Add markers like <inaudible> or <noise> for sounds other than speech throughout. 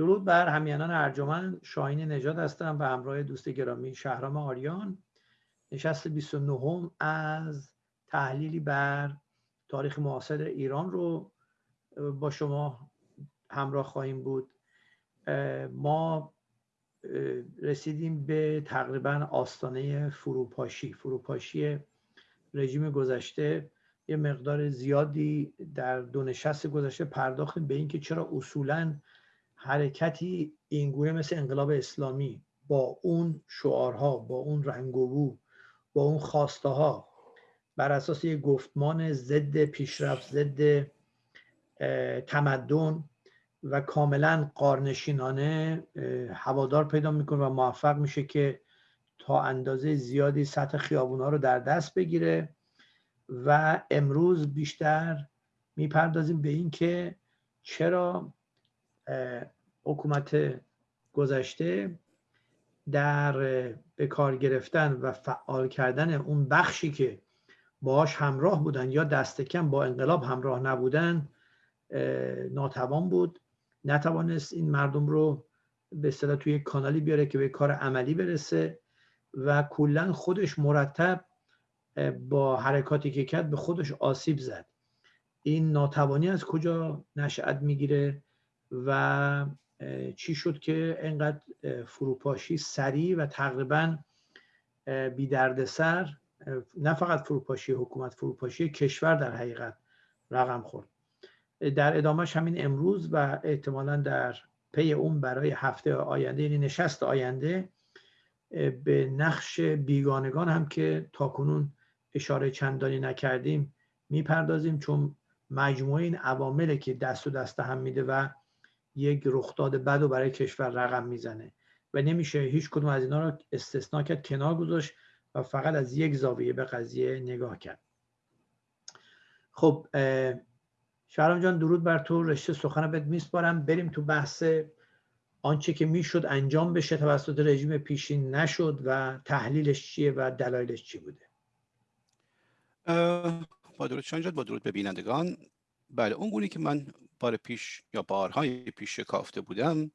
درود بر همیانان ارجمند شاهین نجات هستم به همراه دوست گرامی شهرام آریان. نشست 29 از تحلیلی بر تاریخ معاصر ایران رو با شما همراه خواهیم بود. ما رسیدیم به تقریبا آستانه فروپاشی. فروپاشی رژیم گذشته یه مقدار زیادی در دو نشست گذشته پرداختیم به اینکه چرا اصولا حرکتی اینگونه مثل انقلاب اسلامی با اون شعارها با اون رنگ و بو با اون خواسته ها بر اساس یک گفتمان ضد پیشرفت ضد تمدن و کاملا قارنشینانه هوادار پیدا می‌کنه و موفق میشه که تا اندازه زیادی سطح خیابونا رو در دست بگیره و امروز بیشتر می‌پردازیم به اینکه چرا حکومت گذشته در به کار گرفتن و فعال کردن اون بخشی که باهاش همراه بودن یا دست کم با انقلاب همراه نبودن ناتوان بود. نتوانست این مردم رو به اصطلاح توی کانالی بیاره که به کار عملی برسه و کلا خودش مرتب با حرکاتی که کرد به خودش آسیب زد. این ناتوانی از کجا نشأت می‌گیره؟ و چی شد که انقدر فروپاشی سریع و تقریبا بی سر نه فقط فروپاشی حکومت فروپاشی کشور در حقیقت رقم خورد. در ادامهش همین امروز و احتمالا در پی اون برای هفته آینده یعنی نشست آینده به نقش بیگانگان هم که تاکنون اشاره چندانی نکردیم می‌پردازیم چون مجموعه این عوامل که دست و دست هم میده و یک رخداد بد و برای کشور رقم می‌زنه و نمیشه هیچ کدوم از اینا رو استثنا کرد کنار گذاشت و فقط از یک زاویه به قضیه نگاه کرد. خب شهرام جان درود بر تو. رشته سخن بهت میسپارم. بریم تو بحث آنچه که می‌شد انجام بشه. توسط رژیم پیشین نشد و تحلیلش چیه و دلایلش چی بوده؟ با درود شانجاد با درود به بینندگان. بله اون گونی که من بار پیش یا بارهای پیش شکافته بودم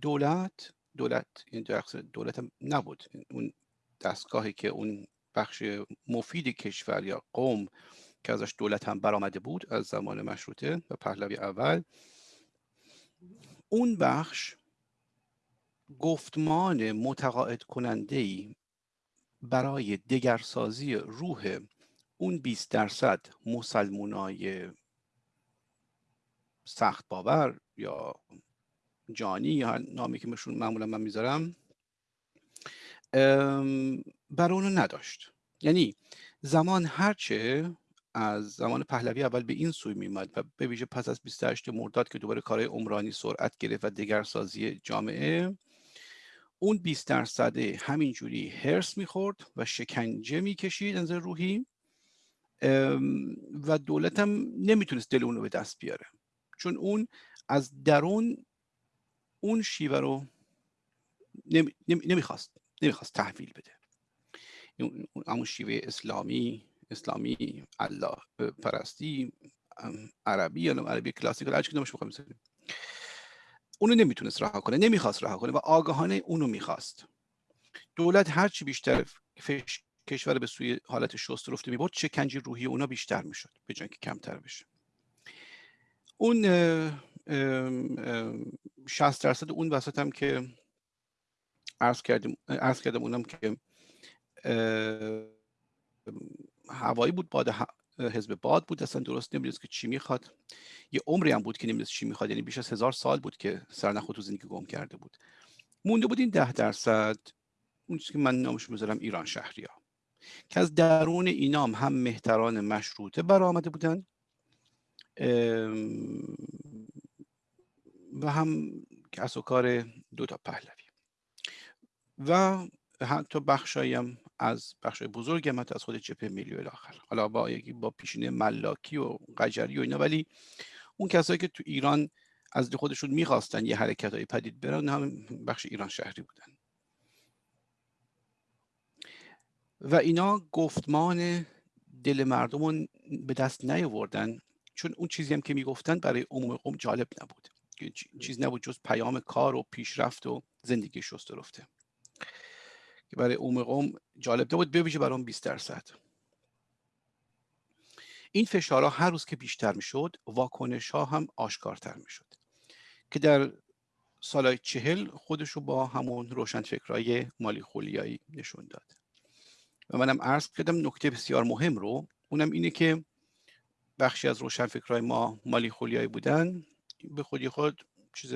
دولت دولت این دولت نبود. اون دستگاهی که اون بخش مفید کشور یا قوم که ازش دولت هم برآمده بود از زمان مشروطه و پهلوی اول اون بخش گفتمان متقاعد کننده ای برای دگرسازی روح اون 20 درصد مسلمونای سخت باور یا جانی یا نامی که مشون معمولا من می‌ذارم برای اونو نداشت. یعنی زمان هرچه از زمان پهلوی اول به این سوی میمد و به ویژه پس از 28 مرداد که دوباره کارهای عمرانی سرعت گرفت و دگرسازی جامعه اون 20 درصد همینجوری هرس می‌خورد و شکنجه می‌کشید از روحی. و دولت هم نمی‌تونست دل اونو به دست بیاره. چون اون از درون اون شیوه رو نمی‌خواست نمی‌خواست تحویل بده. اون شیوه اسلامی اسلامی الله پرستی عربی یا عربی کلاسیک هر چی بخوایم اونو نمی‌تونست رها کنه نمی‌خواست رها کنه و آگاهانه اونو می‌خواست. دولت هرچی بیشتر فش... کشور به سوی حالت شست رفته می‌برد شکنجی روحی اونا بیشتر می‌شد به جای که کمتر بشه. اون 60 درصد اون وسط هم که عرض کردیم عرض کردم اونم که هوایی بود باد حزب باد بود اصلا درست نمی‌دونست که چی می‌خواد. یه عمری هم بود که نمی‌دونست چی می‌خواد یعنی بیش از هزار سال بود که سرنخ تو زندگی گم کرده بود. مونده بود این ده درصد اون چیزی که من نامش می‌ذارم ایران شهری ها که از درون اینام هم مهتران مشروطه برآمده بودن و هم کس و کار دو تا پهلوی. و حتی بخشایی هم از بخش بزرگ هم از خود جبهه ملی آخر. حالا با یکی با پیشینه ملاکی و قجری و اینا ولی اون کسایی که تو ایران از خودشون می‌خواستن یه حرکت های پدید برن هم بخش ایران شهری بودن. و اینا گفتمان دل مردم رو به دست نیاوردن. چون اون چیزی هم که می‌گفتن برای عموم قوم جالب نبود. چیز نبود جز پیام کار و پیشرفت و زندگی شست رفته. که برای عموم قوم جالب نبود بویژه برای اون 20 درصد. این فشارها هر روز که بیشتر می‌شد واکنش ها هم آشکارتر می‌شد. که در سالهای چهل خودش رو با همون روشنفکرهای مالی خولیایی نشون داد. و منم عرض کردم نکته بسیار مهم رو اونم اینه که بخشی از روشنفکرهای ما مالی خولیایی بودن. به خودی خود چیز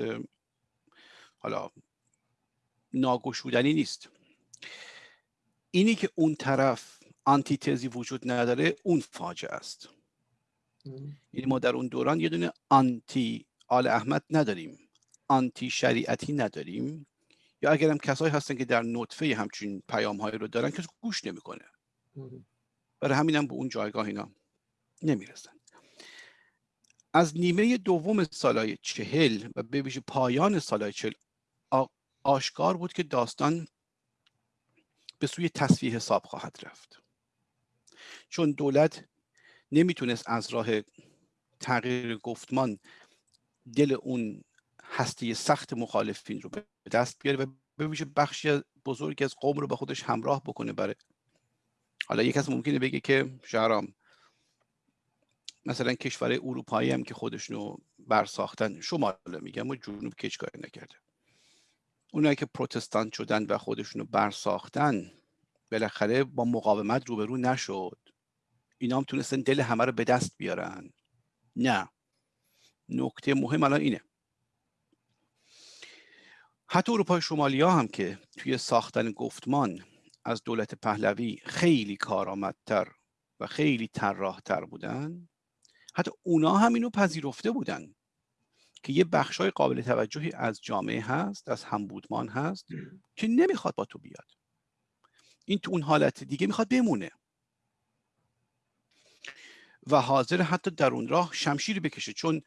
حالا ناگشودنی نیست. اینی که اون طرف آنتیتزی وجود نداره اون فاجعه است. یعنی ما در اون دوران یه دونه آنتی آل احمد نداریم. آنتی شریعتی نداریم. یا اگر هم کسایی هستن که در نطفه همچین پیام هایی رو دارن کسی گوش نمی‌کنه. برای همین هم به اون جایگاه اینا نمی‌رسن. از نیمه دوم سالهای چهل و به ویژه پایان سالهای چهل آشکار بود که داستان به سوی تصفیه حساب خواهد رفت. چون دولت نمی‌تونست از راه تغییر گفتمان دل اون هستی سخت مخالفین رو به دست بیاره و به ویژه بخشی بزرگی از قوم رو به خودش همراه بکنه برای حالا یک کس ممکنه بگه که شهرام مثلا کشور اروپایی هم که خودشونو برساختن شمال میگم و جنوب کچ کاری نکرده. اونایی که پروتستان شدن و خودشونو برساختن بالاخره با مقاومت روبرو نشد. اینا هم تونستن دل همه رو به دست بیارن. نه. نکته مهم الان اینه. حتی اروپای شمالی ها هم که توی ساختن گفتمان از دولت پهلوی خیلی کارآمدتر و خیلی طراحتر بودن حتی اونا هم اینو پذیرفته بودن که یه بخشای قابل توجهی از جامعه هست از همبودمان هست که نمی‌خواد با تو بیاد. این تو اون حالت دیگه می‌خواد بمونه. و حاضر حتی در اون راه شمشیری بکشه چون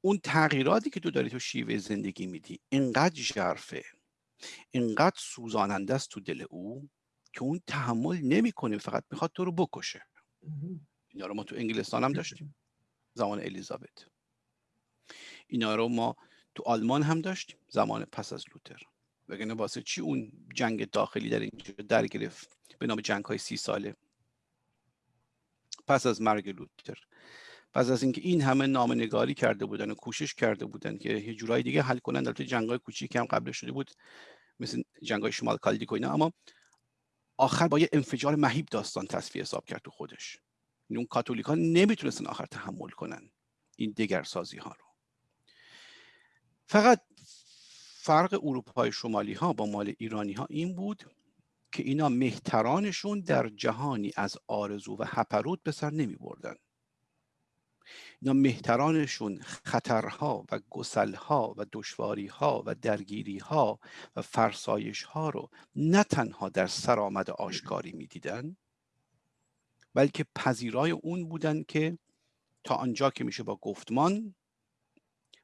اون تغییراتی که تو داری تو شیوه زندگی میدی اینقدر ژرفه اینقدر سوزاننده است تو دل او که اون تحمل نمی‌کنه فقط می‌خواد تو رو بکشه. اینا رو ما تو انگلستان هم داشتیم. زمان الیزابت. اینا رو ما تو آلمان هم داشتیم. زمان پس از لوتر. وگرنه واسه چی اون جنگ داخلی در اینجا در گرفت؟ به نام جنگ های سی ساله. پس از مرگ لوتر. پس از اینکه این همه نگاری کرده بودن و کوشش کرده بودن که یه جورای دیگه حل کنن در جنگ های کوچیک هم قبل شده بود مثل جنگ های شمال کالدیک اینا. اما آخر با یه انفجار مهیب داستان تصفیه حساب کرد تو خودش. یعنی اون کاتولیک ها نمی‌تونستن آخر تحمل کنن این دگرسازی ها رو. فقط فرق اروپای شمالی ها با مال ایرانی ها این بود که اینا مهترانشون در جهانی از آرزو و هپرود به سر نمی بردن اینا مهترانشون خطرها و گسلها و دشواریها و درگیریها و فرسایش ها رو نه تنها در سرآمد آشکاری می‌دیدن بلکه پذیرای اون بودن که تا آنجا که میشه با گفتمان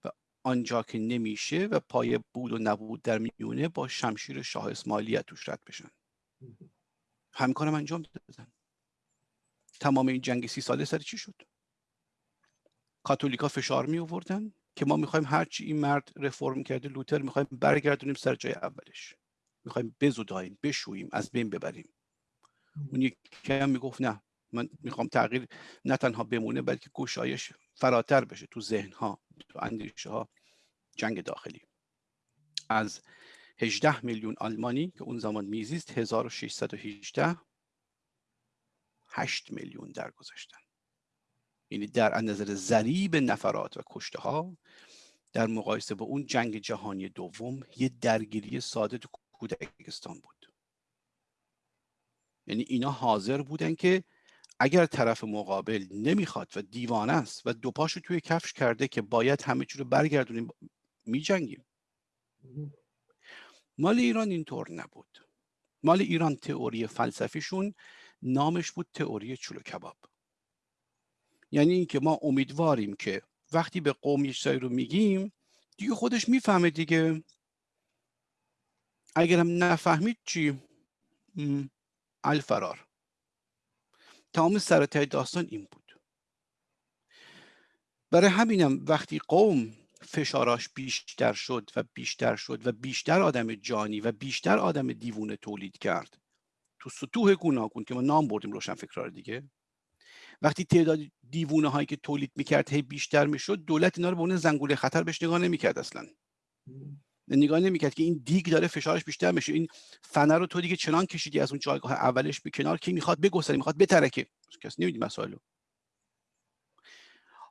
و آنجا که نمیشه و پای بود و نبود در میونه با شمشیر شاه اسماعیلیت توش رد بشن. همین کارم انجام دادن. تمام این جنگ سی ساله سر چی شد؟ کاتولیکا فشار می آوردن که ما می‌خوایم هرچی این مرد رفرم کرده لوتر می‌خوایم برگردونیم سر جای اولش. می‌خوایم بزوداییم بشوییم از بین ببریم. اون یکی هم می‌گفت نه من می‌خوام تغییر نه تنها بمونه بلکه گشایش فراتر بشه تو ذهن ها تو اندیشه ها جنگ داخلی. از 18 میلیون آلمانی که اون زمان میزیست 1618 8 میلیون درگذشتن. یعنی در نظر ضریب نفرات و کشته ها در مقایسه با اون جنگ جهانی دوم یه درگیری ساده تو کودکستان بود. یعنی اینا حاضر بودن که اگر طرف مقابل نمی‌خواد و دیوانه است و دو پاشو توی کفش کرده که باید همه چی رو برگردونیم میجنگیم. مال ایران اینطور نبود. مال ایران تئوری فلسفیشون نامش بود تئوری چلو کباب. یعنی اینکه ما امیدواریم که وقتی به قوم یه رو میگیم دیگه خودش می‌فهمه دیگه. اگرم نفهمید چی؟ الفرار. تمام سرطای داستان این بود. برای همینم وقتی قوم فشاراش بیشتر شد و بیشتر شد و بیشتر آدم جانی و بیشتر آدم دیوونه تولید کرد تو سطوح گوناگون که ما نام بردیم روشن فکرار دیگه وقتی تعداد دیوونه هایی که تولید می‌کرد هی بیشتر می‌شد دولت اینا رو به اون زنگوله خطر بهش نگاه نمی‌کرد اصلا. نگاه نمی‌کرد که این دیگ داره فشارش بیشتر میشه. این فنر رو تو دیگه چنان کشیدی از اون جایگاه اولش به کنار که می‌خواد بگسله می‌خواد بترکه. کس نمیدی مسائل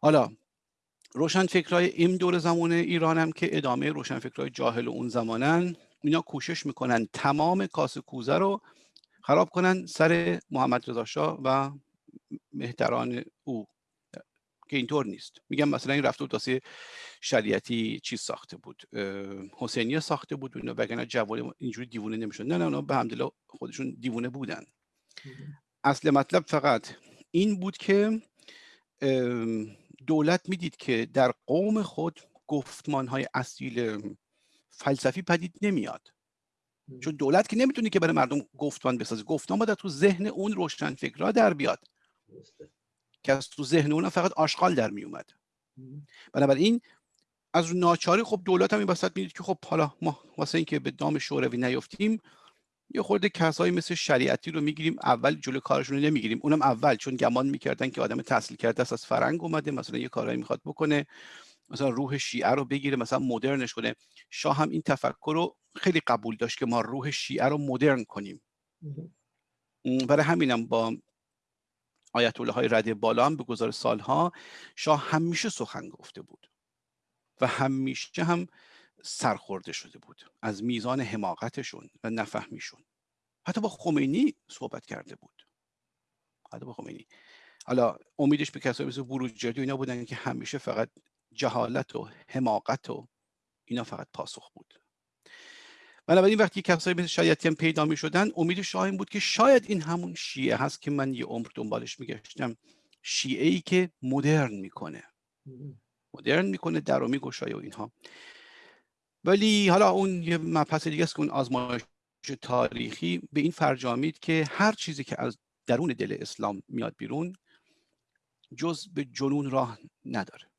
حالا روشن فکرای این دور زمان ایران هم که ادامه روشن فکرای جاهل اون زمانن اینا کوشش می‌کنن تمام کاس کوزه رو خراب کنن سر محمد رضا شاه و مهتران او که اینطور نیست. میگم مثلا این رفته بود شریعتی چیز ساخته بود. حسینیه ساخته بود اینا وگرنه جوان اینجوری دیوونه نمی‌شد نه نه اونا به همدلله خودشون دیوونه بودن. اصل مطلب فقط این بود که دولت می‌دید که در قوم خود گفتمان های اصیل فلسفی پدید نمیاد. چون دولت که نمی‌تونه که برای مردم گفتمان بسازه. گفتمان باید تو ذهن اون روشن فکرها در بیاد. که از تو ذهن اون فقط آشغال در میومد بنابراین از ناچاری خب دولت هم این وسط می‌دید که خب حالا ما واسه اینکه به دام شوروی نیفتیم یه خورده کسایی مثل شریعتی رو می‌گیریم اول جلو کارشون رو نمی‌گیریم. اونم اول چون گمان می‌کردن که آدم تحصیل کرده است از فرنگ اومده مثلا یه کارایی می‌خواد بکنه مثلا روح شیعه رو بگیره مثلا مدرنش کنه. شاه هم این تفکر رو خیلی قبول داشت که ما روح شیعه رو مدرن کنیم. برای همینم با آیت الله های رده بالا هم به گذار سالها شاه همیشه سخن گفته بود و همیشه هم سرخورده شده بود از میزان حماقتشون و نفهمیشون. حتی با خمینی صحبت کرده بود. حتی با خمینی. حالا امیدش به کسایی مثل بروجردی اینا بودن که همیشه فقط جهالت و حماقت و اینا فقط پاسخ بود. بنابراین وقتی کسایی مثل شایعتی هم پیدا می شدن امید شاه این بود که شاید این همون شیعه هست که من یه عمر دنبالش میگشتم. شیعه ای که مدرن می‌کنه. مدرن می‌کنه در و میگشایه و اینها. ولی حالا اون یه مبحث دیگه است که اون آزمایش تاریخی به این فرجامید که هر چیزی که از درون دل اسلام میاد بیرون جز به جنون راه نداره.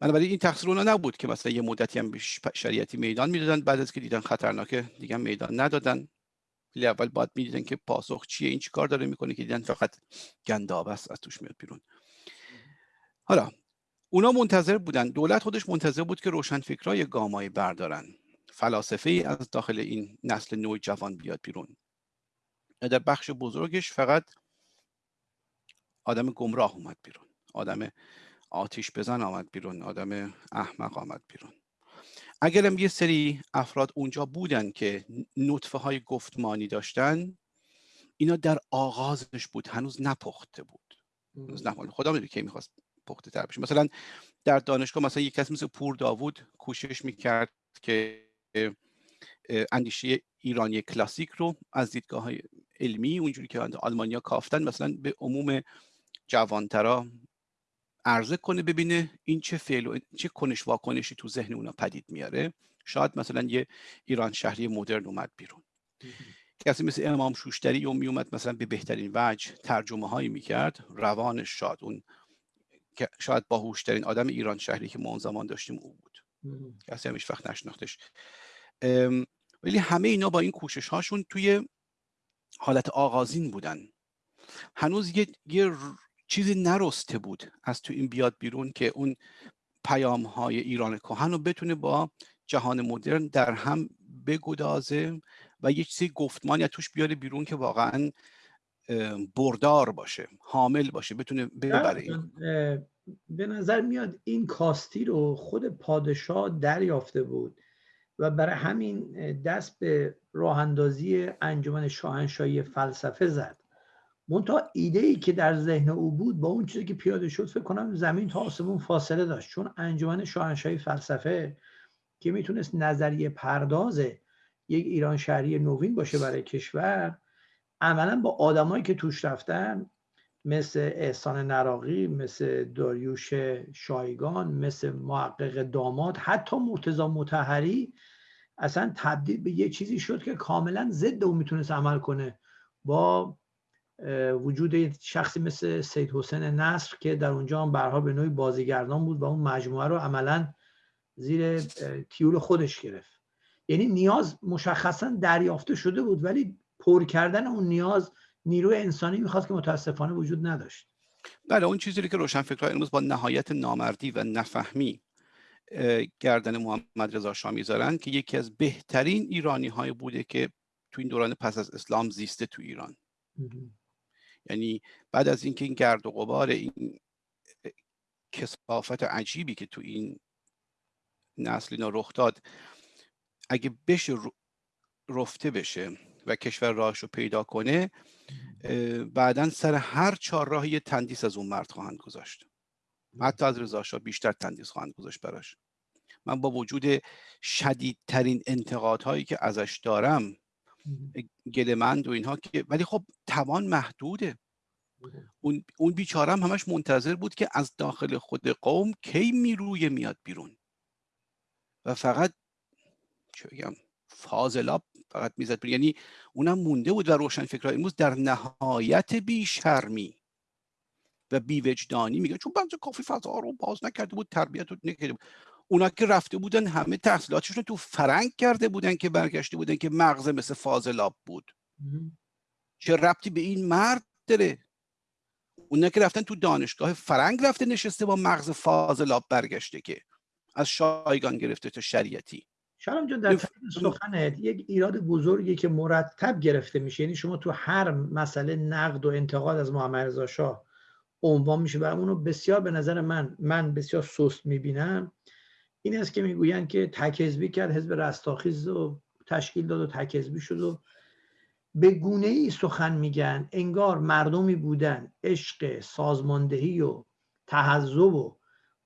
بنابراین این تقصیر اونا نبود که مثلا یه مدتی هم شریعتی میدان می‌دادن. بعد از که دیدن خطرناکه دیگه میدان ندادن. ولی اول باید می‌دیدن که پاسخ چیه این چیکار داره می‌کنه که دیدن فقط گنداب است از توش میاد بیرون. حالا اونا منتظر بودن. دولت خودش منتظر بود که روشن فکرای گامای بردارن. فلاسفه ای از داخل این نسل نوع جوان بیاد بیرون. در بخش بزرگش فقط آدم گمراه اومد بیرون. آدم آتیش بزن آمد بیرون. آدم احمق آمد بیرون. اگرم یه سری افراد اونجا بودن که نطفه های گفتمانی داشتن اینا در آغازش بود هنوز نپخته بود. هنوز خدا می‌دونه که می‌خواست پخته تر بشه. مثلا در دانشگاه مثلا یک کسی مثل پور داوود کوشش می‌کرد که اندیشه ایرانی کلاسیک رو از دیدگاه های علمی اونجوری که آلمانیا کافتن مثلا به عموم جوانترا عرضه کنه ببینه این چه فعل و چه کنش واکنشی تو ذهن اونا پدید میاره. شاید مثلا یه ایران شهری مدرن اومد بیرون. کسی مثل امام شوشتری می اومد مثلا به بهترین وجه ترجمه هایی می‌کرد. روانش شاد اون شاید باهوشترین آدم ایران شهری که ما اون زمان داشتیم او بود. کسی همیش وقت نشناختش. ولی همه اینا با این کوشش هاشون توی حالت آغازین بودن. هنوز یه, یه چیزی نرسته بود از تو این بیاد بیرون که اون پیام های ایران کهن رو بتونه با جهان مدرن در هم بگدازه و یه چیزی گفتمانی توش بیاره بیرون که واقعا بردار باشه حامل باشه بتونه ببره به نظر میاد این کاستی رو خود پادشاه دریافته بود و برای همین دست به راه اندازی انجمن شاهنشاهی فلسفه زد. منتها ایده ای که در ذهن او بود با اون چیزی که پیاده شد فکر کنم زمین تا آسمون فاصله داشت. چون انجمن شاهنشاهی فلسفه که می‌تونست نظریه پرداز یک ایران شهری نوین باشه برای کشور عملا با آدمایی که توش رفتن مثل احسان نراقی مثل داریوش شایگان مثل محقق داماد حتی مرتزا متحری اصلا تبدیل به یه چیزی شد که کاملا ضد او می‌تونست عمل کنه با وجود شخصی مثل سید حسین نصر که در اونجا هم برها به نوعی بازیگردان بود و اون مجموعه رو عملا زیر تیول خودش گرفت. یعنی نیاز مشخصا دریافته شده بود ولی پر کردن اون نیاز نیروی انسانی می‌خواست که متاسفانه وجود نداشت. بله اون چیزی که روشنفکرهای امروز با نهایت نامردی و نفهمی گردن محمد رضا شاه می‌ذارن که یکی از بهترین ایرانی های بوده که تو این دوران پس از اسلام زیسته تو ایران. یعنی بعد از اینکه این گرد و غبار این کسافت عجیبی که تو این نسل اینا رخ داد اگه بشه رفته بشه و کشور راهش رو پیدا کنه بعدا سر هر چهار راه یه تندیس از اون مرد خواهند گذاشت. حتی از رضا بیشتر تندیس خواهند گذاشت براش. من با وجود شدیدترین انتقادهایی که ازش دارم گلمند و اینها که ولی خب توان محدوده. اون اون بیچاره هم همش منتظر بود که از داخل خود قوم کی می‌روی میاد بیرون. و فقط چه بگم فاضلاب فقط می‌زد یعنی اونم مونده بود و روشن فکرهای امروز در نهایت بیشرمی و بیوجدانی میگه چون بعضی کافی فضا رو باز نکرده بود تربیت رو نکرده بود. اونا که رفته بودن همه تحصیلاتشون تو فرنگ کرده بودن که برگشته بودن که مغز مثل فاضلاب بود. چه ربطی به این مرد داره؟ اونا که رفتن تو دانشگاه فرنگ رفته نشسته با مغز فاضلاب برگشته که از شایگان گرفته تا شریعتی. شرم جان در سخنت یک ایراد بزرگی که مرتب گرفته میشه یعنی شما تو هر مسئله نقد و انتقاد از محمد رضا شاه عنوان میشه و اونو بسیار به نظر من من بسیار سست می‌بینم. این است که می‌گویند که تکذبی کرد حزب رستاخیز و تشکیل داد و تکذبی شد و به گونه ای سخن میگن. انگار مردمی بودن عشق سازماندهی و تحذب و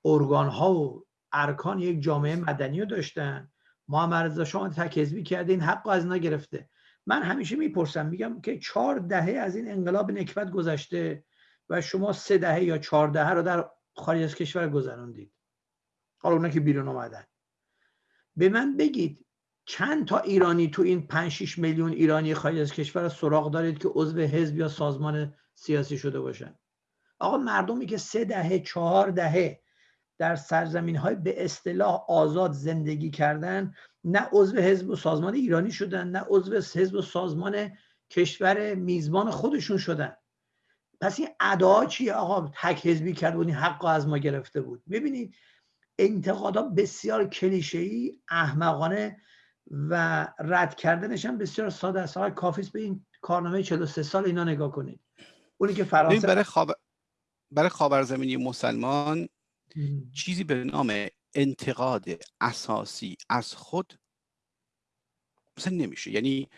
ارگان ها و ارکان یک جامعه مدنی رو داشتن. محمد رضا شاه تکذبی کرده این حق از اینا گرفته. من همیشه می‌پرسم میگم که چهار دهه از این انقلاب نکبت گذشته و شما سه دهه یا چهار دهه رو در خارج از کشور گذروندید. حالا اونا که بیرون اومدن. به من بگید چند تا ایرانی تو این 5 6 میلیون ایرانی خارج از کشور سراغ دارید که عضو حزب یا سازمان سیاسی شده باشن؟ آقا مردمی که سه دهه چهار دهه در سرزمین های به اصطلاح آزاد زندگی کردن نه عضو حزب و سازمان ایرانی شدن نه عضو حزب و سازمان کشور میزبان خودشون شدن. پس این ادا چیه آقا؟ تک حزبی کرد و این حق از ما گرفته بود. ببینید انتقادا بسیار کلیشه‌ای احمقانه و رد کردنش هم بسیار ساده است. آقای کافیس به این کارنامه 43 سال اینا نگاه کنید. اونی که فرانسه برای خواب برای خاورزمینی مسلمان چیزی به نام انتقاد اساسی از خود مثلا نمیشه. یعنی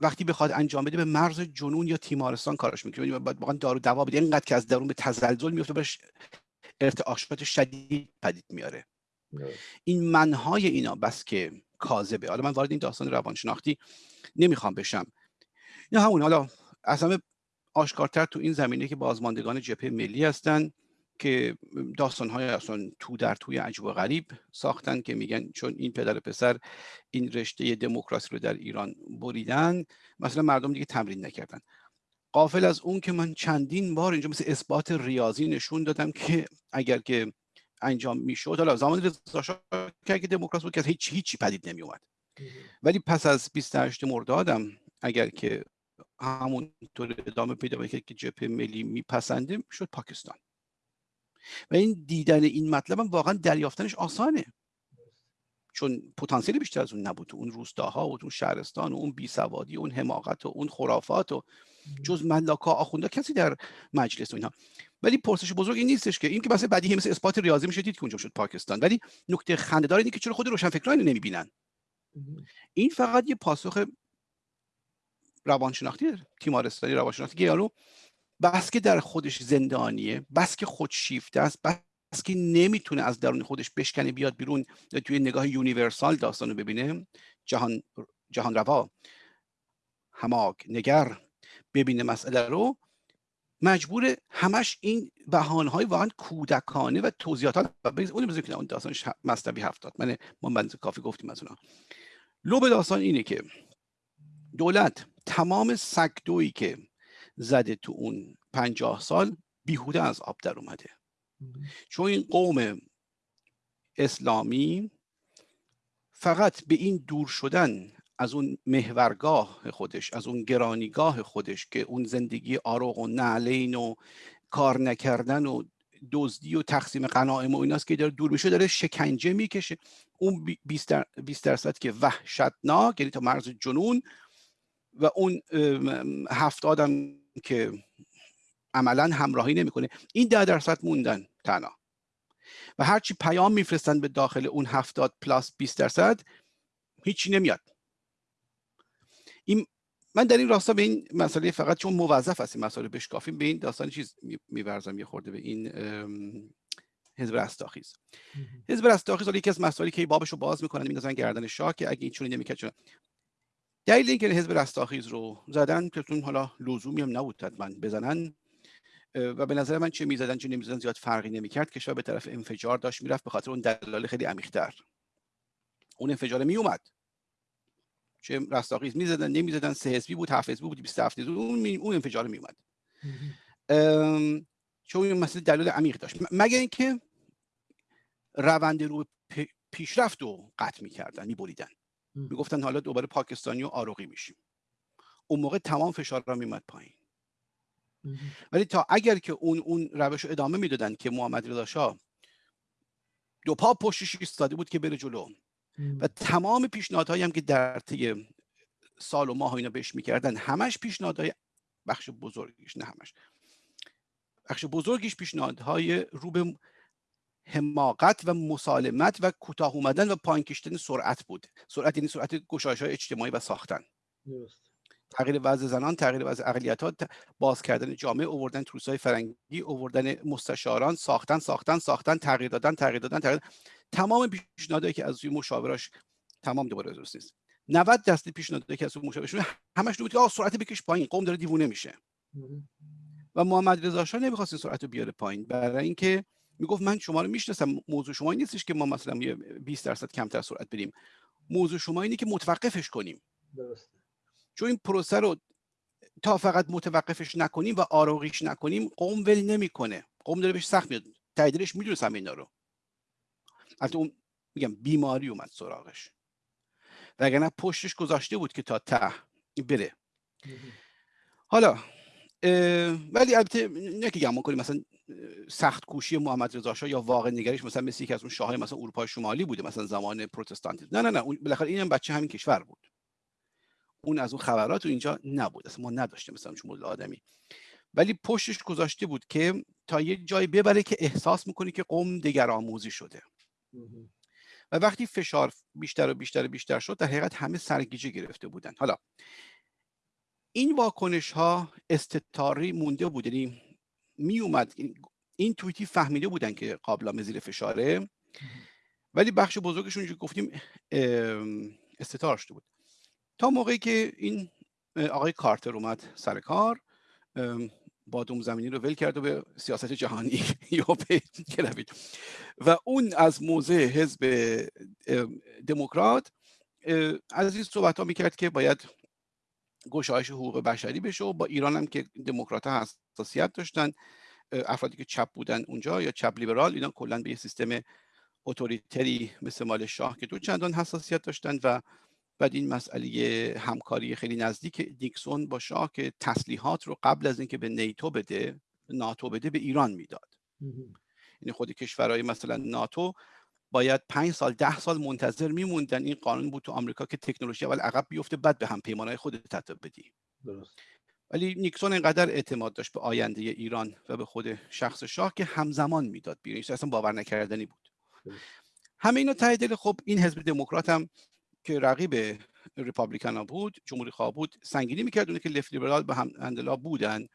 وقتی بخواد انجام بده به مرز جنون یا تیمارستان کارش می‌کنه. یعنی باید واقعا دارو دوا بده. اینقدر که از درون به تزلزل میفته بهش ارتعاشات شدید پدید میاره. این منهای اینا بس که کاذبه. حالا من وارد این داستان روانشناختی نمی‌خوام بشم. یا همون حالا اصلا آشکارتر تو این زمینه که بازماندگان جبهه ملی هستن که های اصلا تو در توی عجب و غریب ساختن که میگن چون این پدر پسر این رشته دموکراسی رو در ایران بریدن مثلا مردم دیگه تمرین نکردن. قافل از اون که من چندین بار اینجا مثل اثبات ریاضی نشون دادم که اگر که انجام می‌شد حالا زمان رضا که اگه دموکراسی بود که هیچ هیچی پدید نمی اومد ولی پس از 28 مردادم اگر که همونطور ادامه پیدا بکنه که جبهه ملی میپسنده شد پاکستان. و این دیدن این مطلب هم واقعا دریافتنش آسانه. چون پتانسیل بیشتر از اون نبود. اون روستاها و اون شهرستان و اون بیسوادی و اون حماقت و اون خرافات و جز ملاکا آخونده کسی در مجلس و اینها ولی پرسش بزرگ این نیستش که این که مثلا بدیهی مثل اثبات ریاضی میشه دید که اونجا شد پاکستان. ولی نکته خنده‌دار اینه که چرا خود روشنفکران اینو نمی‌بینن این فقط یه پاسخ روانشناختی تیمارستانی روانشناختی که یارو بس که در خودش زندانیه بس که خودشیفته است بس که نمی‌تونه از درون خودش بشکنه بیاد بیرون توی نگاه یونیورسال داستان رو ببینه جهان جهان روا هماک نگر ببینه مسئله رو مجبور همش این بهانه های واقعا کودکانه و توضیحات اون بزنید اون داستان مصنوی هفتاد. من ما کافی گفتیم از اونا. لو به داستان اینه که دولت تمام سکدویی که زده تو اون پنجاه سال بیهوده از آب در اومده. چون این قوم اسلامی فقط به این دور شدن از اون محورگاه خودش از اون گرانیگاه خودش که اون زندگی آروغ و نعلین و کار نکردن و دزدی و تقسیم قناعم و ایناست که داره دور میشه داره شکنجه می‌کشه. اون 20 درصد که وحشتناک یعنی تا مرز جنون و اون هفت آدم که عملا همراهی نمی‌کنه. این ده درصد موندن. تنها. و هرچی پیام میفرستن به داخل اون هفتاد پلاس 20 درصد هیچی نمیاد. این من در این راستا به این مسئله فقط چون موظف هست این مسئله بشکافیم به این داستان چیز میورزم یه خورده به این حزب رستاخیز. حزب رستاخیز حالا یکی از مسائلی که بابش رو باز می‌کنن میندازن گردن شاه که اگه این چونی نمی‌کرد چون دلیل اینکه حزب رستاخیز رو زدن که حالا لزومی هم نبود حتما بزنن و به نظر من چه می‌زدن چه نمی‌زدن زیاد فرقی نمی‌کرد. کشور به طرف انفجار داشت می‌رفت به خاطر اون دلایل خیلی عمیق‌تر. اون انفجار میومد. چه رستاخیز می‌زدن نمی‌زدن سه حزبی بود هفت حزبی بود 27 حزبی اون اون انفجار میومد. چون این مسئله دلایل عمیق داشت. مگر اینکه روند رو پیشرفت رو قطع می‌کردن میبریدن. می‌گفتن حالا دوباره پاکستانی و آروغی میشیم. اون موقع تمام فشار را میمد پایین. ولی تا اگر که اون اون روش رو ادامه می‌دادن که محمد رضا شاه دو پا پشتش ایستاده بود که بره جلو. و تمام پیشنهادهایی هم که در طی سال و ماه اینا بهش می‌کردن همش پیشنهادهای بخش بزرگیش نه همش. بخش بزرگیش پیشنهادهای رو به حماقت و مسالمت و کوتاه اومدن و پایین کشیدن سرعت بود. سرعت یعنی سرعت گشایش های اجتماعی و ساختن. تغییر وضع زنان تغییر وضع اقلیت ها باز کردن جامعه اووردن های فرنگی اووردن مستشاران ساختن ساختن ساختن تغییر دادن تغییر دادن تغییر تمام پیشنهادهایی که از روی مشاوراش تمام دوباره درست نیست. 90 درصد پیشنهادهایی که از روی مشاورش همش بود که سرعت بکش پایین قوم داره دیوونه میشه. و محمد رضا شاه نمی‌خواست این سرعت رو بیاره پایین. برای اینکه می‌گفت من شما رو می‌شناسم موضوع شما نیستش که ما مثلا 20 درصد کمتر سرعت بریم. موضوع شما اینه که متوقفش کنیم. درسته. چون این پروسه رو تا فقط متوقفش نکنیم و آروغیش نکنیم قوم ول نمی‌کنه. قوم داره بهش سخت میاد. تاییدش می‌دونست اینا رو. البته اون میگم بیماری اومد سراغش. وگرنه پشتش گذاشته بود که تا ته بره. حالا ولی البته نه که گمان کنیم مثلا سخت کوشی محمد رضا شاه یا واقع نگریش مثلا مثل یکی از اون شاههای مثلا اروپای شمالی بوده مثلا زمان پروتستانتیسم نه نه نه بالاخره اینم بچه همین کشور بود. اون از اون خبرات اینجا نبود. اصلا ما نداشتیم مثلا چون مدل آدمی. ولی پشتش گذاشته بود که تا یه جایی ببره که احساس می‌کنی که قوم دگر آموزی شده و وقتی فشار بیشتر و بیشتر و بیشتر شد در حقیقت همه سرگیجه گرفته بودن. حالا این واکنش ها استتاری مونده بود. یعنی می اومد این توییتی فهمیده بودن که قابل زیر فشاره. ولی بخش بزرگشون که گفتیم استتار شده بود. تا موقعی که این آقای کارتر اومد سر کار بادوم زمینی رو ول کرد و به سیاست جهانی <laughs> یا و اون از موضع حزب دموکرات از این صحبت ها می‌کرد که باید گشایش حقوق بشری بشه و با ایران هم که دموکرات ها حساسیت داشتن افرادی که چپ بودن اونجا یا چپ لیبرال اینا کلا به یه سیستم اتوریتری مثل مال شاه که دو چندان حساسیت داشتن و بعد این مسئله همکاری خیلی نزدیک دیکسون با شاه که تسلیحات رو قبل از اینکه به نیتو بده ناتو بده به ایران می‌داد. یعنی خود کشورهای مثلا ناتو باید پنج سال ده سال منتظر میموندن این قانون بود تو آمریکا که تکنولوژی اول عقب بیفته بعد به هم پیمانهای خود تطبیق بدی. درست. ولی نیکسون اینقدر اعتماد داشت به آینده ایران و به خود شخص شاه که همزمان می‌داد بیرون. اصلا باور نکردنی بود. همه اینا ته دل خب این حزب دموکرات هم که رقیب ریپابلیکن ها بود جمهوری خواه بود سنگینی می‌کرد اونه که لفت لیبرال به هم اندلا بودن.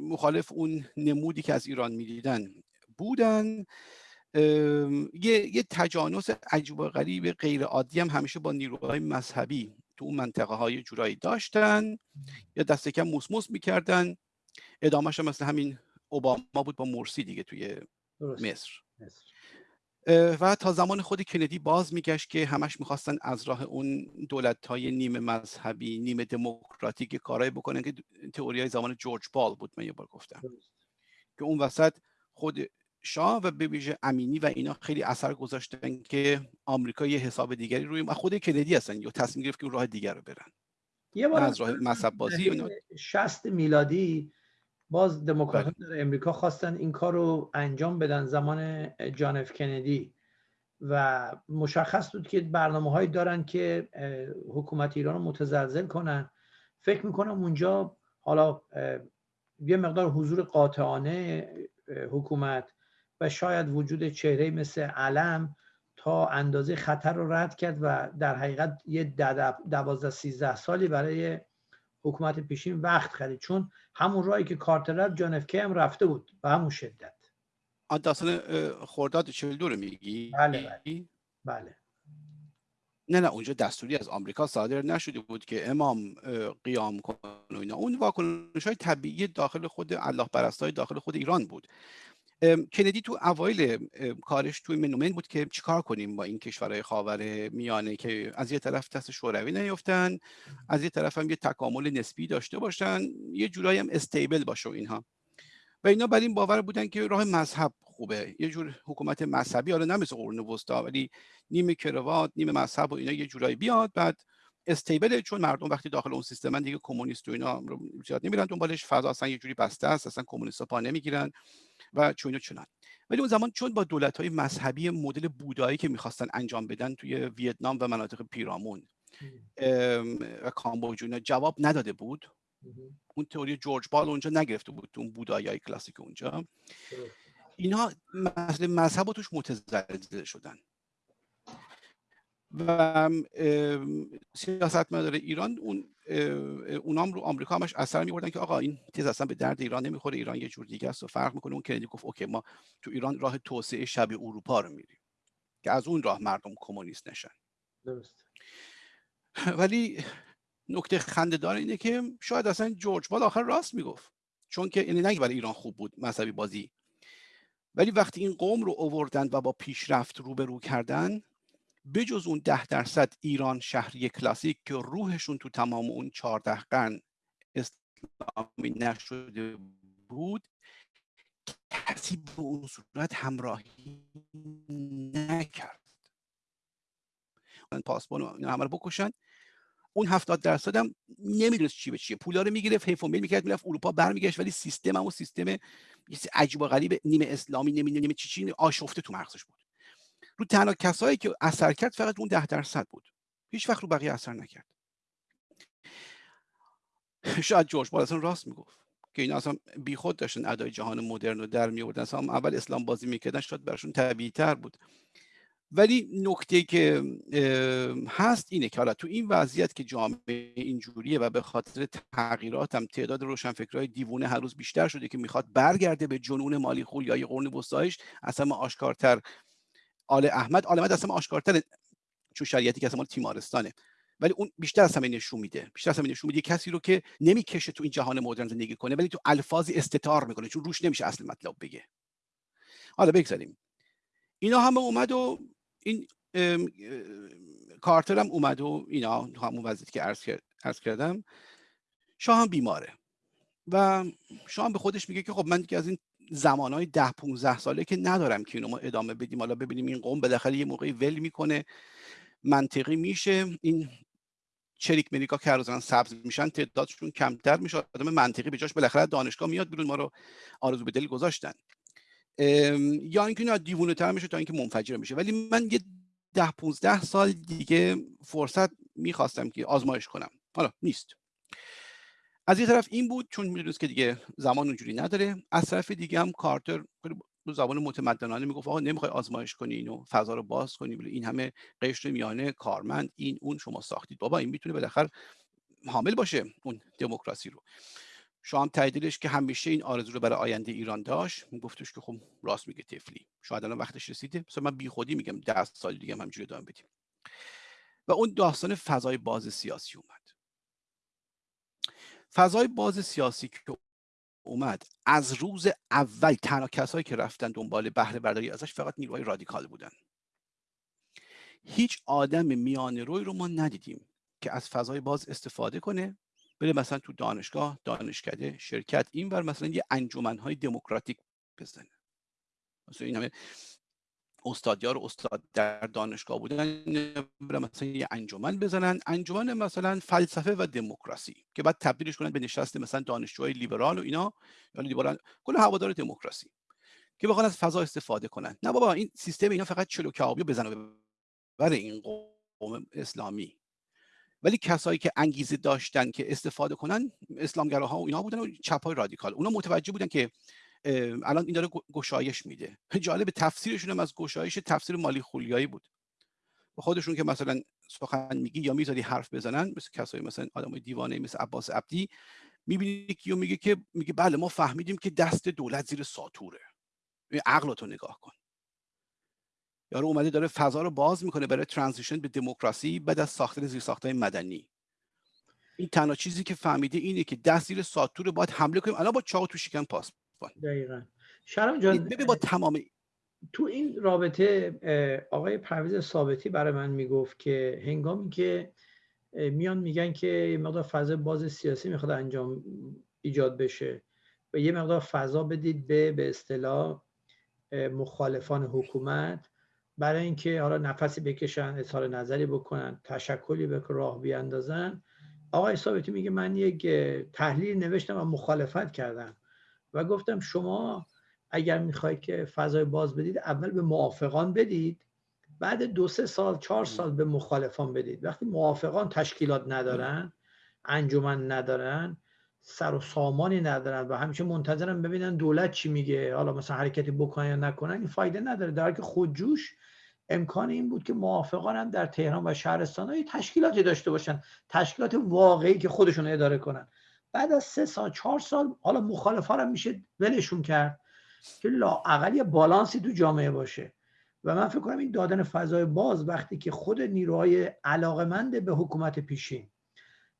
مخالف اون نمودی که از ایران می‌دیدن بودن. یه, یه تجانس عجیب و غریب غیر عادی هم همیشه با نیروهای مذهبی تو اون منطقه های جورایی داشتن. یا دست کم موسموس می‌کردن. ادامهش مثل همین اوباما بود با مرسی دیگه توی مصر, مصر. و تا زمان خود کندی باز میگشت که همش می‌خواستن از راه اون دولت های نیمه مذهبی نیمه دموکراتیک کارایی بکنن که تئوری های زمان جورج بال بود من یه بار گفتم. که اون وسط خود شاه و به ویژه امینی و اینا خیلی اثر گذاشتن که آمریکا یه حساب دیگری روی و خود کندی هستن یا تصمیم گرفت که راه دیگر رو برن. یه بار از راه مذهب بازی 60 میلادی باز دموکراتان بله. در امریکا خواستن این کار رو انجام بدن زمان جان اف کندی و مشخص بود که برنامه هایی دارن که حکومت ایران رو متزلزل کنن فکر می‌کنم اونجا حالا یه مقدار حضور قاطعانه حکومت و شاید وجود چهره مثل علم تا اندازه خطر رو رد کرد و در حقیقت یه دوازده سیزده سالی برای حکومت پیشین وقت خرید. چون همون راهی که کارتر رفت جان اف هم رفته بود به همون شدت. داستان خرداد 42 رو میگی؟ بله بله. بله. نه نه اونجا دستوری از آمریکا صادر نشده بود که امام قیام کن و اینا. اون واکنش های طبیعی داخل خود الله پرستای داخل خود ایران بود. کندی تو اوایل کارش توی منومن بود که چیکار کنیم با این کشورهای خاور میانه که از یه طرف دست شوروی نیفتن از یه طرف هم یه تکامل نسبی داشته باشن یه جورایی هم استیبل باشه اینها. و اینا بر این باور بودن که راه مذهب خوبه. یه جور حکومت مذهبی حالا نه مثل قرون وسطا ولی نیمه کروات نیمه مذهب و اینا یه جورایی بیاد بعد استیبل چون مردم وقتی داخل اون سیستم دیگه کمونیست و اینا زیاد نمیرن دنبالش فضا اصلا یه جوری بسته است اصلا کمونیست پا نمی‌گیرن. و چون و چنان. ولی اون زمان چون با دولت های مذهبی مدل بودایی که می‌خواستن انجام بدن توی ویتنام و مناطق پیرامون و کامبوج جواب نداده بود. اون تئوری جورج بال اونجا نگرفته بود اون بودایی های کلاسیک اونجا. اینها مسئله مذهب توش متزلزل شدن. و سیاست مدار ایران اون اونام رو آمریکا همش اثر میبردن که آقا این تیز اصلا به درد ایران نمی‌خوره ایران یه جور دیگه است و فرق می‌کنه. اون کندی گفت اوکی ما تو ایران راه توسعه شبیه اروپا رو میریم که از اون راه مردم کمونیست نشن. درست <laughs> ولی نکته خنده دار اینه که شاید اصلا جورج بال آخر راست می‌گفت. چون که یعنی نگه برای ایران خوب بود مذهبی بازی ولی وقتی این قوم رو اووردن و با پیشرفت روبرو کردن بجز اون ده درصد ایران شهری کلاسیک که روحشون تو تمام اون چهارده قرن اسلامی نشده بود کسی به اون صورت همراهی نکرد. پاسبان همه رو بکشن. اون هفتاد درصد هم نمی‌دونست چی به چیه. پولا رو می‌گرفت حیف و میل می‌کرد می‌رفت اروپا برمیگشت ولی سیستم و سیستم عجیب و غریب نیمه اسلامی نمی‌دونم نیمه چی چی آشفته تو مغزش بود. رو تنها کسایی که اثر کرد فقط اون ده درصد بود. هیچ وقت رو بقیه اثر نکرد. شاید جورج اصلا راست می‌گفت که این اصلا بیخود داشتن ادای جهان مدرن رو در میوردن اصلا اول اسلام بازی می‌کردن شاید براشون طبیعی تر بود. ولی نکته که هست اینه که حالا تو این وضعیت که جامعه اینجوریه و به خاطر تغییرات هم تعداد روشنفکرهای دیوونه هر روز بیشتر شده که می‌خواد برگرده به جنون مالی خول یا قرن وسطایش اصلا آشکارتر آل احمد آل احمد اصلا آشکارتر چون شریعتی که اصلا تیمارستانه. ولی اون بیشتر از همه نشون میده. بیشتر از همه نشون میده کسی رو که نمی‌کشه تو این جهان مدرن زندگی کنه ولی تو الفاظی استتار می‌کنه چون روش نمیشه اصل مطلب بگه. حالا بگذاریم. اینا همه اومد و این کارتر هم اومد و اینا همون وضعیتی که عرض, کردم شاه هم بیماره. و شاه هم به خودش میگه که خب من دیگه از این زمانهای ده 15 ساله که ندارم که اینو ما ادامه بدیم. حالا ببینیم این قوم بالاخره یه موقعی ول می‌کنه منطقی میشه. این چریک مریکا که هر سبز میشن تعدادشون کمتر میشه. آدم منطقی به جاش بالاخره دانشگاه میاد بیرون ما رو آرزو به دل گذاشتن. یا اینکه نه دیوونه تر میشه تا اینکه منفجر میشه. ولی من یه ده 15 سال دیگه فرصت می‌خواستم که آزمایش کنم. حالا نیست. از یه طرف این بود چون می‌دونست که دیگه زمان اونجوری نداره. از طرف دیگه هم کارتر دو زبان متمدنانه می‌گفت آقا نمی‌خوای آزمایش کنی اینو فضا رو باز کنی این همه قشر میانه کارمند این اون شما ساختید. بابا این می‌تونه بالاخره حامل باشه اون دموکراسی رو. شما هم تاییدش که همیشه این آرزو رو برای آینده ایران داشت. گفتش که خب راست میگه تفلی شاید الان وقتش رسیده. مثلا من بیخودی میگم ده سال دیگه هم همجوری ادامه بدیم. و اون داستان فضای باز سیاسی اومد. فضای باز سیاسی که اومد از روز اول تنها کسایی که رفتن دنبال بهره برداری ازش فقط نیروهای رادیکال بودن. هیچ آدم میان روی رو ما ندیدیم که از فضای باز استفاده کنه بره مثلا تو دانشگاه دانشکده شرکت این بر مثلا یه انجمنهای دموکراتیک بزنه. مثلا این همه استادیار استاد در دانشگاه بودن مثلا یه انجمن بزنن. انجمن مثلا فلسفه و دموکراسی که بعد تبدیلش کنن به نشست مثلا دانشجوهای لیبرال و اینا یا لیبرال کل هوادار دموکراسی که بخوان از فضا استفاده کنن. نه بابا این سیستم اینا فقط چلو کبابی بزنه بر این قوم اسلامی. ولی کسایی که انگیزه داشتن که استفاده کنن اسلامگراها و اینا بودن و چپای رادیکال. اونا متوجه بودن که الان این داره گشایش میده. <laughs> جالب تفسیرشون هم از گشایش تفسیر مالی خولیایی بود. خودشون که مثلا سخن میگی یا می‌ذاری حرف بزنن مثل کسایی مثلا آدمای دیوانه مثل عباس عبدی می‌بینی که میگه که میگه بله ما فهمیدیم که دست دولت زیر ساتوره. عقلتو نگاه کن. یارو اومده داره فضا رو باز می‌کنه برای ترانزیشن به دموکراسی بعد از ساختن زیر ساختای مدنی. این تنها چیزی که فهمیده اینه که دست زیر ساتور باید حمله کنیم. الان با چاقو تو شکم پاس دقیقا. شرم جان با تمام تو این رابطه آقای پرویز ثابتی برای من می‌گفت که هنگامی که میان میگن که یه مقدار فضا باز سیاسی می‌خواد انجام ایجاد بشه و یه مقدار فضا بدید به به اصطلاح مخالفان حکومت برای اینکه حالا نفسی بکشن اظهار نظری بکنن تشکلی به راه بیاندازن. آقای ثابتی میگه من یک تحلیل نوشتم و مخالفت کردم. و گفتم شما اگر می‌خواید که فضای باز بدید اول به موافقان بدید بعد دو سه سال چهار سال به مخالفان بدید. وقتی موافقان تشکیلات ندارن انجمن ندارن سر و سامانی ندارن و همیشه منتظرن ببینن دولت چی میگه حالا مثلا حرکتی بکنن یا نکنن این فایده نداره. در که خودجوش امکان این بود که موافقان هم در تهران و شهرستان های تشکیلاتی داشته باشن تشکیلات واقعی که خودشون اداره کنن. بعد از سه سال چهار سال حالا مخالف هم میشه ولشون کرد که لااقل یه بالانسی تو جامعه باشه. و من فکر کنم این دادن فضای باز وقتی که خود نیروهای علاقمند به حکومت پیشین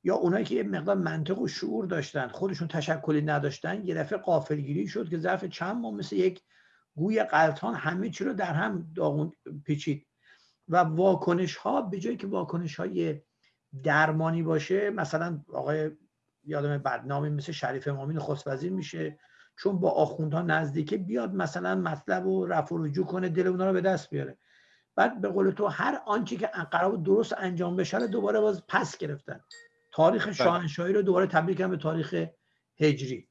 یا اونایی که یه مقدار منطق و شعور داشتن خودشون تشکلی نداشتن یه دفعه قافلگیری شد که ظرف چند ماه مثل یک گوی قلطان همه چی رو در هم داغون پیچید. و واکنش ها به جایی که واکنش های درمانی باشه مثلا آقای یادم بدنامی مثل شریف امامی نخست وزیر میشه. چون با آخوندها نزدیکه بیاد مثلا مطلب و رفع و رجوع کنه دل اونا رو به دست بیاره. بعد به قول تو هر آنچه که قرار درست انجام بشه رو دوباره باز پس گرفتن. تاریخ بله. شاهنشاهی رو دوباره تبدیل کردن به تاریخ هجری.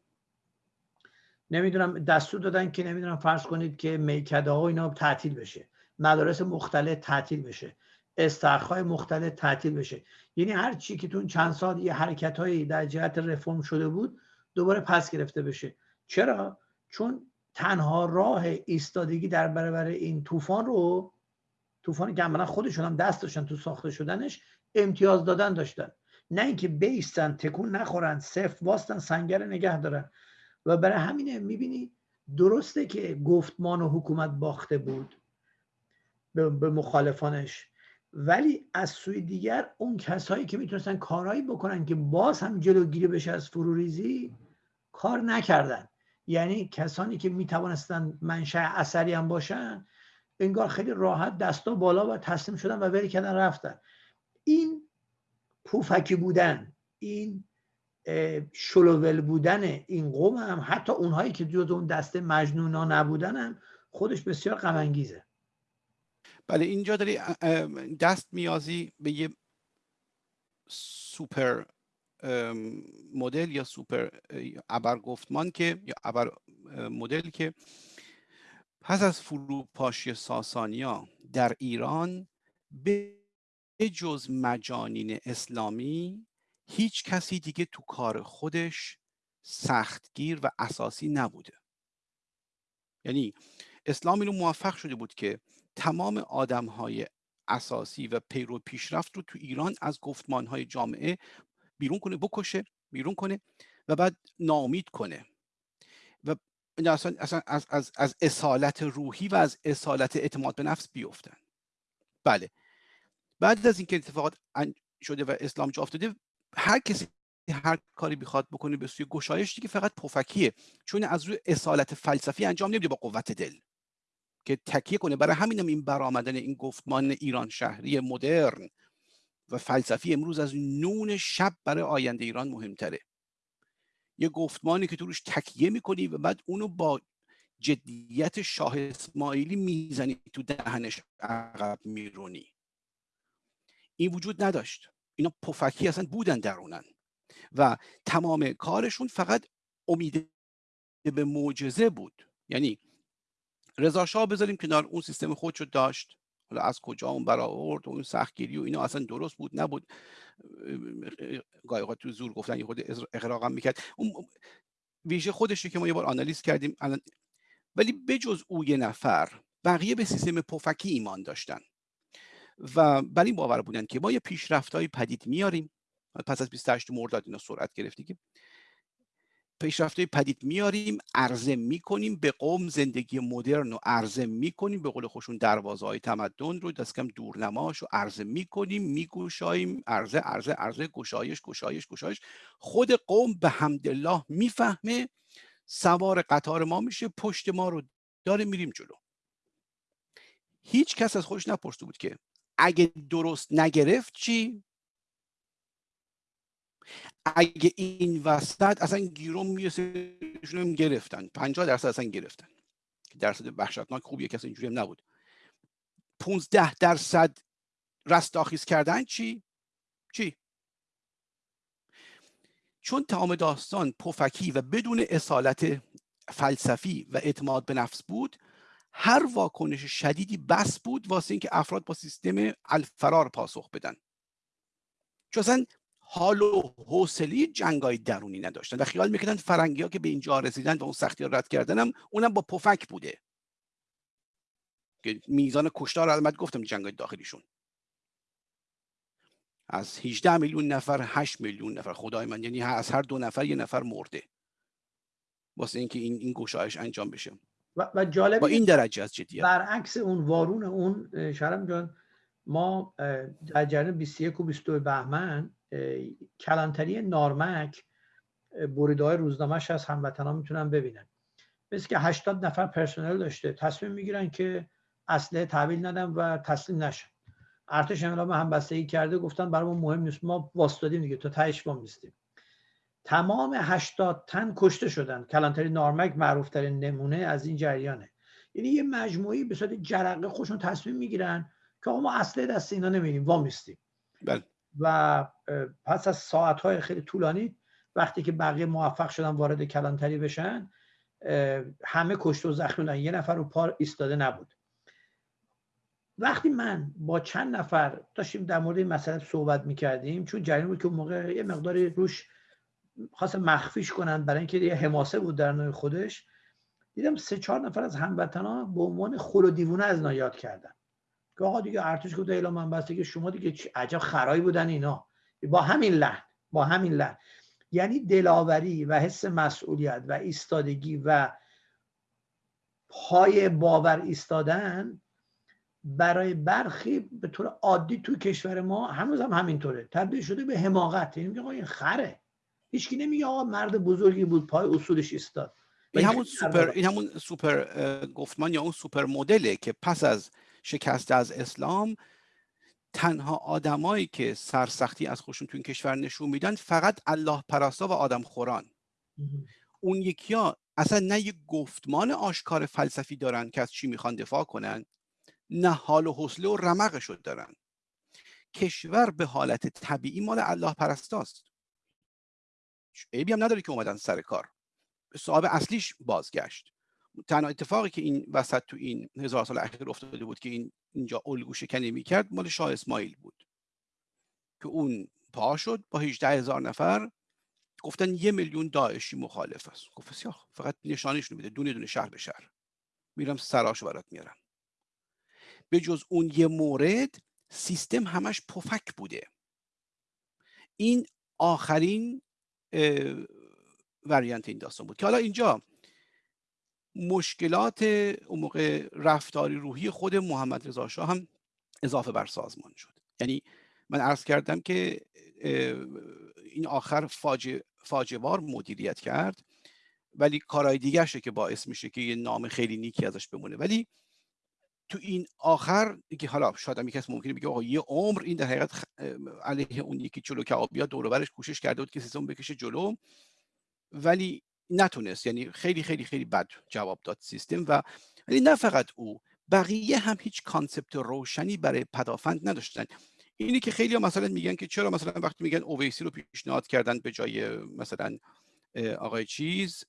نمی‌دونم دستور دادن که نمی‌دونم فرض کنید که میکده ها اینا تعطیل بشه. مدارس مختلف تعطیل بشه. استخهای مختلف تعطیل بشه. یعنی هر چی که تو چند سال یه حرکت هایی در جهت رفرم شده بود دوباره پس گرفته بشه. چرا؟ چون تنها راه ایستادگی در برابر این طوفان رو طوفانی که عملا خودشون هم دست داشتن تو ساخته شدنش امتیاز دادن داشتن. نه اینکه بیستن تکون نخورن صفر واستن سنگر نگه دارن. و برای همینه می‌بینی درسته که گفتمان و حکومت باخته بود به مخالفانش. ولی از سوی دیگر اون کسایی که می‌تونستن کارهایی بکنن که باز هم جلوگیری بشه از فروریزی کار نکردن. یعنی کسانی که می‌توانستن منشأ اثری هم باشن انگار خیلی راحت دستا بالا و تسلیم شدن و ولی کردن رفتن. این پوفکی بودن این شلوول بودن این قوم هم حتی اونهایی که جز اون دسته مجنونا نبودن هم خودش بسیار غم بله اینجا داری دست میازی به یه سوپر مدل یا سوپر ابر گفتمان که یا ابر مدل که پس از فروپاشی ساسانیا در ایران به جز مجانین اسلامی هیچ کسی دیگه تو کار خودش سختگیر و اساسی نبوده. یعنی اسلام اینو موفق شده بود که تمام آدم های اساسی و پیرو پیشرفت رو تو ایران از گفتمان های جامعه بیرون کنه بکشه بیرون کنه و بعد نامید کنه. و اصلا, اصلا از, از, از اصالت روحی و از اصالت اعتماد به نفس بیفتن. بله. بعد از اینکه اتفاقات شده و اسلام جا افتاده هر کسی هر کاری بخواد بکنه به سوی گشایش دیگه فقط پفکیه چون از روی اصالت فلسفی انجام نمیده با قوت دل. که تکیه کنه. برای همینم این برآمدن این گفتمان ایران شهری مدرن و فلسفی امروز از نون شب برای آینده ایران مهمتره. یه گفتمانی که تو روش تکیه می‌کنی و بعد اونو با جدیت شاه اسماعیلی می‌زنی تو دهنش عقب میرونی. این وجود نداشت. اینا پفکی اصلا بودن درونن. و تمام کارشون فقط امید به معجزه بود. یعنی رضا شاه بذاریم کنار اون سیستم خودشو داشت. حالا از کجا اون برآورد و اون سختگیری و اینا اصلا درست بود نبود. گاهی تو زور گفتن یه خود اقراقم می‌کرد. اون ویژه خودشه که ما یه بار آنالیز کردیم الان ولی بجز او یه نفر بقیه به سیستم پفکی ایمان داشتن. و بر این باور بودن که ما یه پیشرفت های پدید میاریم. پس از 28 مرداد اینا سرعت گرفتی که پیشرفت پدید میاریم عرضه می‌کنیم به قوم زندگی مدرن رو عرضه می‌کنیم به قول خوشون دروازه های تمدن رو دست کم دورنماش رو عرضه می‌کنیم میگوشاییم عرضه عرضه عرضه گشایش گشایش گشایش. خود قوم به حمدالله می‌فهمه سوار قطار ما میشه پشت ما رو داره میریم جلو. هیچ کس از خودش نپرسته بود که اگه درست نگرفت چی؟ اگه این وسط اصلا گیروم می‌رسه گرفتن. 50 درصد اصلا گرفتن. درصد وحشتناک خوبیه کسی اینجوری هم نبود. 15 درصد رستاخیز کردن چی؟ چی؟ چون تمام داستان پفکی و بدون اصالت فلسفی و اعتماد به نفس بود هر واکنش شدیدی بس بود واسه اینکه افراد با سیستم الفرار پاسخ بدن. چون حال و حوصله جنگای درونی نداشتن و خیال می‌کردن فرنگی ها که به اینجا رسیدن و اون سختی ها رد کردن اونم با پفک بوده. که میزان کشتار علمت گفتم جنگای داخلیشون. از 18 میلیون نفر 8 میلیون نفر. خدای من یعنی از هر دو نفر یه نفر مرده. واسه اینکه این این گشایش انجام بشه. و, و جالب با این درجه از جدیت. برعکس اون وارون اون شرم جان ما در جریان 21 و 22 بهمن کلانتری نارمک بریده های روزنامهش از هموطنان می‌تونن ببینن. مثل که 80 نفر پرسنل داشته تصمیم می‌گیرن که اصله تحویل ندن و تسلیم نشن. ارتش انقلاب همبستگی کرده گفتن برای ما مهم نیست ما واستادیم دیگه تا تهش ما میستیم تمام 80 تن کشته شدن. کلانتری نارمک معروف ترین نمونه از این جریانه. یعنی یه مجموعی به صورت جرقه خوشون تصمیم می‌گیرن که ما اصله دست اینا نمیدیم وا میستیم بله. و پس از ساعتهای خیلی طولانی وقتی که بقیه موفق شدن وارد کلانتری بشن همه کشته و زخمی یه نفر رو پار ایستاده نبود. وقتی من با چند نفر داشتیم در مورد این مسئله صحبت می‌کردیم چون جریان بود که اون موقع یه مقداری روش خواستم مخفیش کنن برای اینکه یه حماسه بود در نوع خودش دیدم سه چهار نفر از هموطنا به عنوان خل و دیوونه از اینا یاد کردن. که آقا دیگه ارتش گفت اعلام من بسته که شما دیگه عجب خرایی بودن اینا. با همین لحن با همین لحن. یعنی دلاوری و حس مسئولیت و ایستادگی و پای باور ایستادن برای برخی به طور عادی تو کشور ما هنوز هم همینطوره. تبدیل شده به حماقت. یعنی میگه این خره. هیچکی نمیگه آقا مرد بزرگی بود پای اصولش ایستاد. این همون سوپر این همون سوپر گفتمان یا اون سوپر مدله که پس از شکست از اسلام. تنها آدمایی که سرسختی از خودشون تو این کشور نشون میدن فقط الله پراستا و آدم خوران. اون یکی ها اصلا نه یک گفتمان آشکار فلسفی دارن که از چی می‌خوان دفاع کنن نه حال و حوصله و رمقش دارن. کشور به حالت طبیعی مال الله پرستاست. عیبی هم نداره که اومدن سر کار. صاحب اصلیش بازگشت. تنها اتفاقی که این وسط تو این هزار سال اخیر افتاده بود که این اینجا الگو شکنی می‌کرد مال شاه اسماعیل بود. که اون پا شد با 18 هزار نفر گفتن یه میلیون داعشی مخالف است. گفت فقط نشانش میده دونه دونه شهر به شهر. میرم سراشو برات میارم. به جز اون یه مورد سیستم همش پفک بوده. این آخرین وریانت این داستان بود. که حالا اینجا مشکلات اون موقع رفتاری روحی خود محمد رضا شاه هم اضافه بر سازمان شد. یعنی من عرض کردم که این آخر فاجعه فاجوار مدیریت کرد ولی کارهای دیگرشه که باعث میشه که یه نام خیلی نیکی ازش بمونه. ولی تو این آخر که حالا شاید هم کسی ممکنه بگه آقا یه عمر این در حقیقت علیه اون یکی چلو کبابیا دور برش کوشش کرده بود که سیستم بکشه جلو. ولی نتونست. یعنی خیلی خیلی خیلی بد جواب داد سیستم و ولی نه فقط او بقیه هم هیچ concept روشنی برای پدافند نداشتن. اینی که خیلی مثلا میگن که چرا مثلا وقتی میگن اویسی رو پیشنهاد کردن به جای مثلا آقای چیز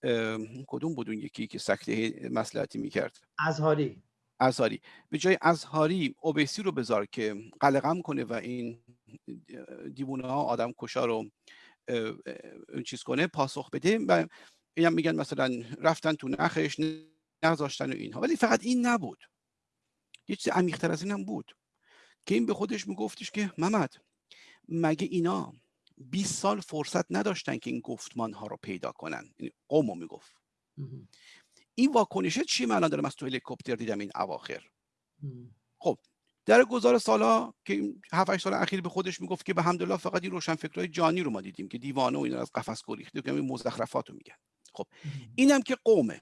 کدوم بود اون یکی که سکته مسلحتی می‌کرد؟ ازهاری ازهاری به جای ازهاری اوبیسی رو بذار که قلقم کنه و این دیوونه ها آدم کشا رو چیز کنه پاسخ بده و اینم میگن مثلا رفتن تو نخش نذاشتن و اینها. ولی فقط این نبود. یه چیز عمیقتر از این هم بود که این به خودش میگفتش که محمد مگه اینا 20 سال فرصت نداشتن که این گفتمان ها رو پیدا کنن؟ یعنی قومو می‌گفت. این واکنشه چی من دارم از تو هلیکوپتر دیدم این اواخر؟ خب در گذار سالا که 7 سال اخیر به خودش می‌گفت که به حمدالله فقط این روشن فکرهای جانی رو ما دیدیم که دیوانه و اینا از قفس گریخته که این مزخرفات رو میگن. خب اینم که قومه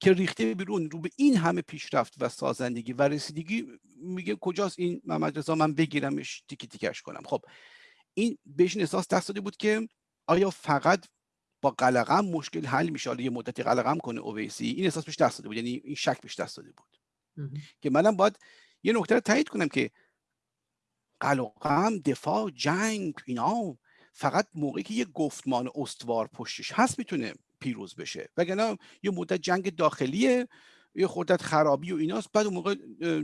که ریخته بیرون رو به این همه پیشرفت و سازندگی و رسیدگی میگه کجاست این محمد رضا من بگیرمش تیکی تیکش کنم. خب این بهش احساس دست داده بود که آیا فقط با قلقم مشکل حل میشه؟ یه مدتی قلقم کنه اویسی این احساس بهش دست داده بود یعنی این شک بهش دست داده بود که منم باید یه نکته رو تایید کنم که قلقم دفاع جنگ اینا فقط موقعی که یه گفتمان استوار پشتش هست می‌تونه پیروز بشه. وگرنه یه مدت جنگ داخلیه یه خودت خرابی و ایناست. بعد اون موقع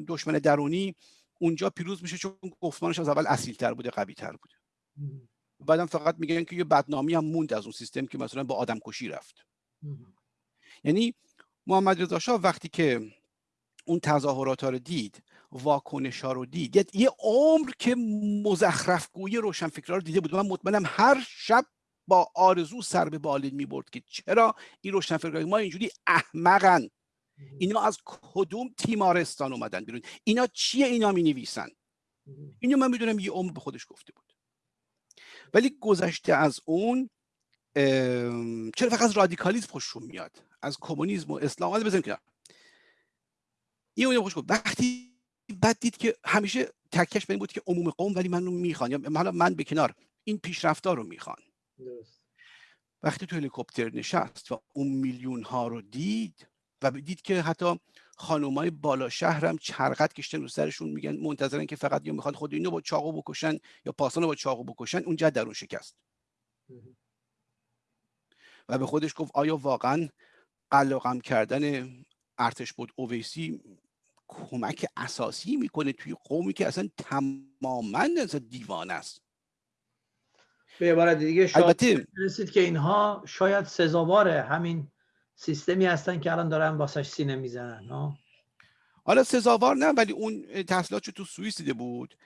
دشمن درونی اونجا پیروز میشه چون گفتمانش از اول اصیل تر بوده قوی تر بوده بعدم فقط میگن که یه بدنامی هم موند از اون سیستم که مثلا با آدم کشی رفت یعنی محمد رضا شاه وقتی که اون تظاهرات ها رو دید واکنش ها رو دید یه عمر که مزخرف گویی روشن رو دیده بود. من مطمئنم هر شب با آرزو سر به بالین می‌برد که چرا این روشن ما اینجوری احمقن. اینا از کدوم تیمارستان اومدن بیرون؟ اینا چیه اینا می نویسن اینو من می‌دونم یه عمر به خودش گفته بود. ولی گذشته از اون چرا فقط از رادیکالیسم خوششون میاد؟ از کمونیسم و اسلام. حالا بزنیم که این اون خوش وقتی بعد دید که همیشه تکش به این بود که عموم قوم ولی من رو می‌خوان. یا حالا من به کنار. این پیشرفتار رو می‌خوان. وقتی تو هلیکوپتر نشست و اون میلیون ها رو دید و دید که حتی خانومای بالا شهرم چرقت کشتن رو سرشون میگن منتظرن که فقط یا می‌خواد خود اینو با چاقو بکشن یا پاسان با چاقو بکشن اونجا درون شکست. و به خودش گفت آیا واقعا قلقم کردن ارتش بود اویسی کمک اساسی می‌کنه توی قومی که اصلا تماما از دیوان است؟ به عبارت دیگه شاید رسید که اینها شاید سزاوار همین سیستمی هستن که الان دارن واسش سینه می‌زنن حالا سزاوار نه ولی اون تحصیلات تو سوئیس دیده بود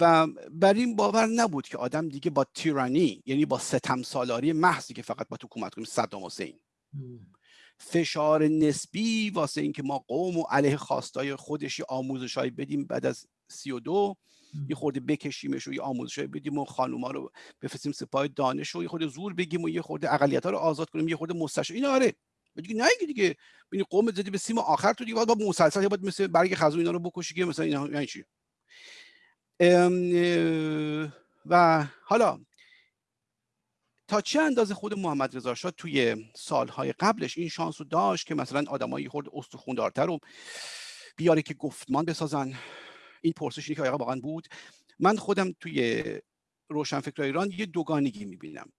و بر این باور نبود که آدم دیگه با تیرانی یعنی با ستم سالاری محضی که فقط با حکومت کنیم صدام حسین. فشار نسبی واسه اینکه ما قوم و علیه خواستای خودش آموزش های بدیم بعد از سی و دو یه خورده بکشیمش و یه آموزش بدیم و خانوما رو بفرستیم سپاه دانش و یه خورده زور بگیم و یه خورده اقلیت ها رو آزاد کنیم یه خورده مستشار. این آره. دیگه نه دیگه. ببین قوم زدی به سیم آخر تو دیگه با مسلسل باید مثل برگ خزو اینا رو بکشی که مثلا اینا یعنی چی؟ و حالا تا چه اندازه خود محمد رضا شاه توی سالهای قبلش این شانس رو داشت که مثلا آدمایی خورد استخوندارتر رو بیاره که گفتمان بسازن؟ این پرسشی که واقعا بود. من خودم توی روشنفکر ایران یه دوگانگی می‌بینم.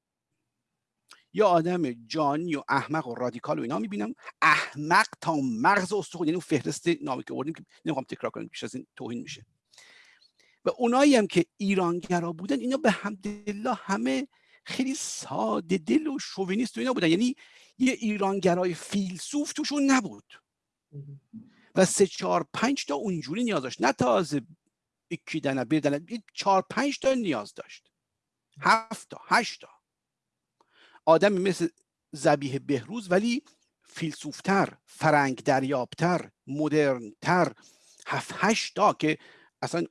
یا آدم جانی و احمق و رادیکال و اینا می‌بینم. احمق تا مغز استخون یعنی اون فهرست نامی که آوردیم که نمی‌خوام تکرار کنم بیش از این توهین میشه. و اونایی هم که ایرانگرا بودن اینا به حمدالله همه خیلی ساده دل و شوونیست و اینا بودن. یعنی یه ایرانگرای فیلسوف توشون نبود. و سه چهار پنج تا اونجوری نیاز داشت. نه تازه اکیدن بردن چهار پنج تا نیاز داشت. هفت تا هشت تا. آدمی مثل زبیه بهروز ولی فیلسوفتر فرنگ دریابتر مدرنتر. هفت هشت تا که اصلا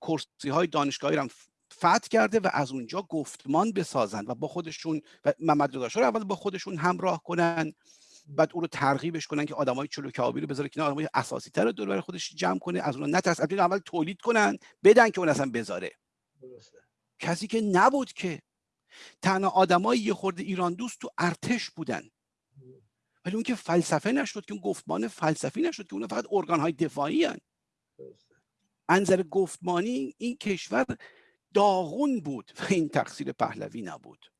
کرسی های دانشگاهی هم فتح کرده و از اونجا گفتمان بسازن و با خودشون و محمد رو اول با خودشون همراه کنن. بعد او رو ترغیبش کنن که آدمای چلوکابی رو بذاره کنار آدمای اساسی تر دور برای خودش جمع کنه از اون نترس اول تولید کنن بدن که اون اصلا بذاره. کسی که نبود که. تنها آدمای یه خورده ایران دوست تو ارتش بودن. ولی اون که فلسفه نشد که اون گفتمان فلسفی نشد که اون فقط ارگان های دفاعی هن. انظر گفتمانی این کشور داغون بود و این تقصیر پهلوی نبود.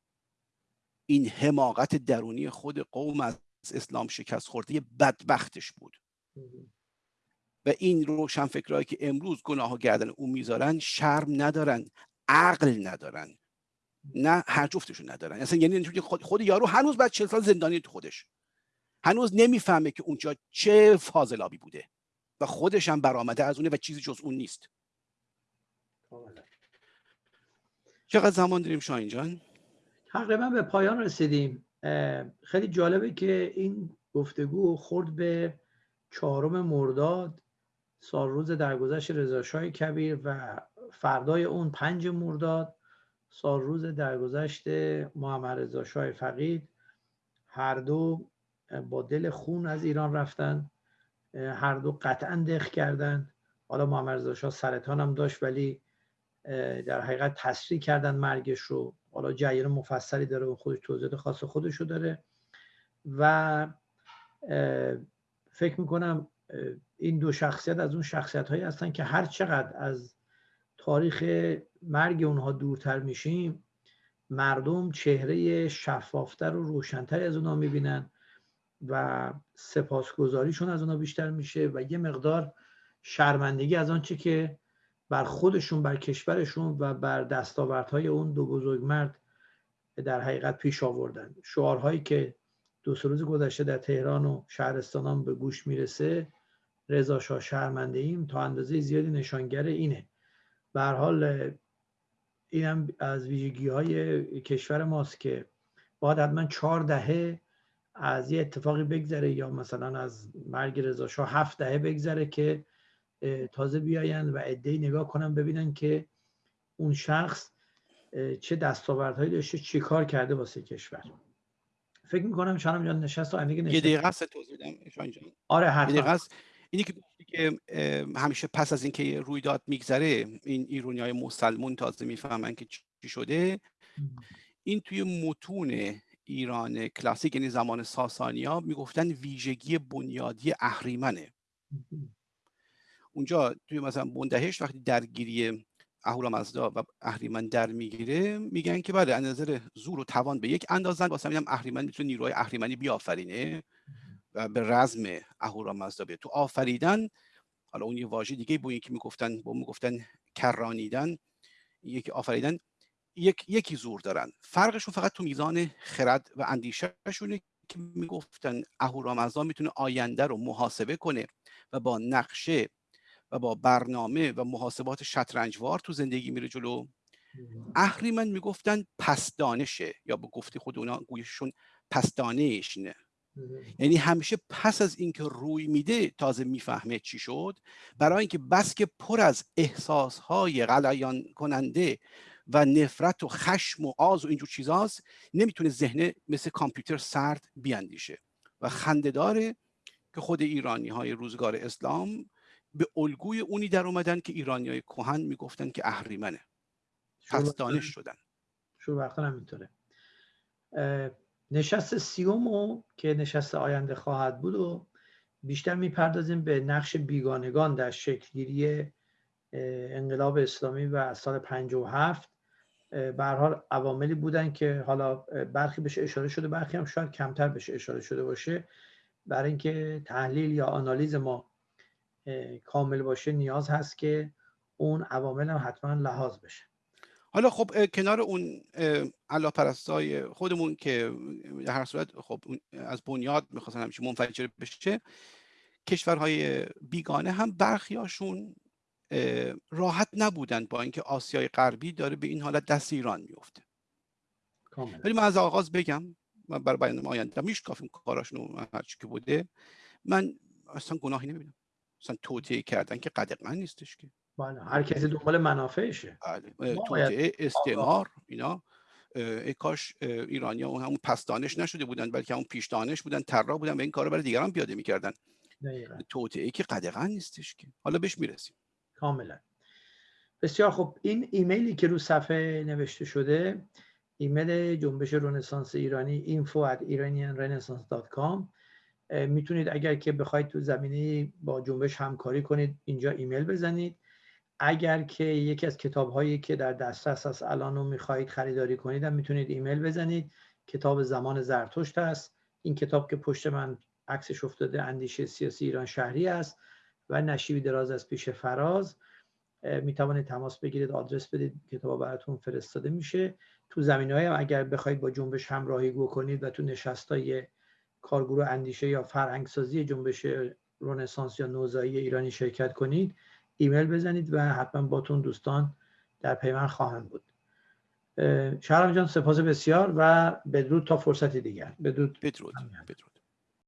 این حماقت درونی خود قوم از اسلام شکست خورده بدبختش بود. و این روشنفکرهایی که امروز گناه و گردن او می‌ذارن شرم ندارن عقل ندارن. نه هر جفتشون ندارن. اصلا یعنی خود, خود یارو هنوز بعد چل سال زندانی تو خودش. هنوز نمی‌فهمه که اونجا چه فاضلابی بوده. و خودش هم برآمده از اونه و چیزی جز اون نیست. چقدر زمان داریم شاین جان؟ تقریبا به پایان رسیدیم. خیلی جالبه که این گفتگو خورد به چهارم مرداد سال روز درگذشت رضاشاه کبیر و فردای اون پنج مرداد سال روز درگذشت محمد رضا شاه فقید. هر دو با دل خون از ایران رفتن هر دو قطعا دخ کردن. حالا محمد رضا شاه سرطان هم داشت ولی در حقیقت تسریع کردن مرگش رو. حالا جریان مفصلی داره و خودش توضیحات خاص خودش رو داره. و فکر می‌کنم این دو شخصیت از اون شخصیت هایی هستن که هر چقدر از تاریخ مرگ اونها دورتر میشیم مردم چهره شفافتر و روشنتری از اونها می‌بینن و سپاسگزاریشون از اونها بیشتر میشه و یه مقدار شرمندگی از آنچه که بر خودشون بر کشورشون و بر دستاوردهای اون دو بزرگ مرد در حقیقت پیش آوردن. شعارهایی که دو سه روز گذشته در تهران و شهرستانان به گوش می‌رسه رضا شاه شرمنده ایم تا اندازه زیادی نشانگر اینه. به حال اینم از ویژگی های کشور ماست که باید حتما چهار دهه از یه اتفاقی بگذره یا مثلا از مرگ رضا شاه هفت دهه بگذره که تازه بیاین و عدهای نگاه کنن ببینن که اون شخص چه دستاوردهایی داشته چه کار کرده واسه کشور. فکر می‌کنم شانم جان نشست و نشست یه دقیقه است توضیح بدم آره حتما. اینی که که همیشه پس از اینکه رویداد میگذره این ایرونی های مسلمون تازه می‌فهمن که چی شده. این توی متون ایران کلاسیک یعنی زمان ساسانیا می‌گفتن ویژگی بنیادی اهریمنه. اونجا توی مثلا بندهش وقتی درگیری اهورامزدا و اهریمن در می‌گیره میگن که بله از نظر زور و توان به یک اندازن. واسه هم اهریمن می‌تونه نیروهای اهریمنی بیافرینه و به رزم اهورامزدا بیاد. تو آفریدن حالا اون یه واژه دیگه بود که می‌گفتن با می‌گفتن کرانیدن. یکی آفریدن یک یکی زور دارن. فرقشون فقط تو میزان خرد و اندیشهشونه که می‌گفتن اهورامزدا می‌تونه آینده رو محاسبه کنه و با نقشه و با برنامه و محاسبات شطرنجوار تو زندگی میره جلو. اهریمن می‌گفتن پس دانشه یا به گفته خود اونا گویششون پس دانشنه یعنی همیشه پس از اینکه روی میده تازه می‌فهمه چی شد. برای اینکه بس که پر از احساسهای غلیان کننده و نفرت و خشم و آز و اینجور چیزاست نمی‌تونه ذهن مثل کامپیوتر سرد بیاندیشه. و خندهداره که خود ایرانی های روزگار اسلام به الگوی اونی در اومدن که ایرانی های کوهن می‌گفتن که اهریمنه. پس دانش شدن. شروع وقتا همینطوره نشست سیومو که نشست آینده خواهد بود و بیشتر می‌پردازیم به نقش بیگانگان در شکلگیری انقلاب اسلامی و سال 57 به حال عواملی بودن که حالا برخی بهش اشاره شده برخی هم شاید کمتر بهش اشاره شده باشه. برای اینکه تحلیل یا آنالیز ما کامل باشه نیاز هست که اون عوامل هم حتما لحاظ بشه. حالا خب کنار اون الله پرستای خودمون که در هر صورت خب از بنیاد می‌خواستن همیشه منفجر بشه کشورهای بیگانه هم برخیاشون راحت نبودن با اینکه آسیای غربی داره به این حالت دست ایران میفته ولی من از آغاز بگم من برای بیان آینده میشکافیم کاراشون هرچی که بوده من اصلا گناهی نمی‌بینم. اصلا توطئه کردن که قدغن نیستش که. بله هر کسی دنبال منافعشه. بله توطعه استعمار اینا ای کاش ایرانی اون همون پس دانش نشده بودن بلکه همون پیش دانش بودن طراح بودن و این کارو برای دیگران پیاده می‌کردن. توطعه که قدغن نیستش که. حالا بهش می‌رسیم. کاملا. بسیار خب این ایمیلی که رو صفحه نوشته شده ایمیل جنبش رنسانس ایرانی info at iranianrenaissance.com می‌تونید اگر که بخواید تو زمینه با جنبش همکاری کنید اینجا ایمیل بزنید. اگر که یکی از کتاب هایی که در دسترس است الان رو می‌خواهید خریداری کنید هم می‌تونید ایمیل بزنید. کتاب زمان زرتشت است. این کتاب که پشت من عکسش افتاده اندیشه سیاسی ایران شهری است و نشیبی دراز از پیش فراز. می توانید تماس بگیرید آدرس بدید کتاب براتون فرستاده میشه. تو زمین های اگر بخواید با جنبش همراهی کنید و تو نشست های کارگروه اندیشه یا فرهنگسازی جنبش رنسانس یا نوزایی ایرانی شرکت کنید ایمیل بزنید و حتما باتون دوستان در پیمان خواهند بود. شهرام جان سپاس بسیار و بدرود تا فرصتی دیگر. بدرود. بدرود. بدرود.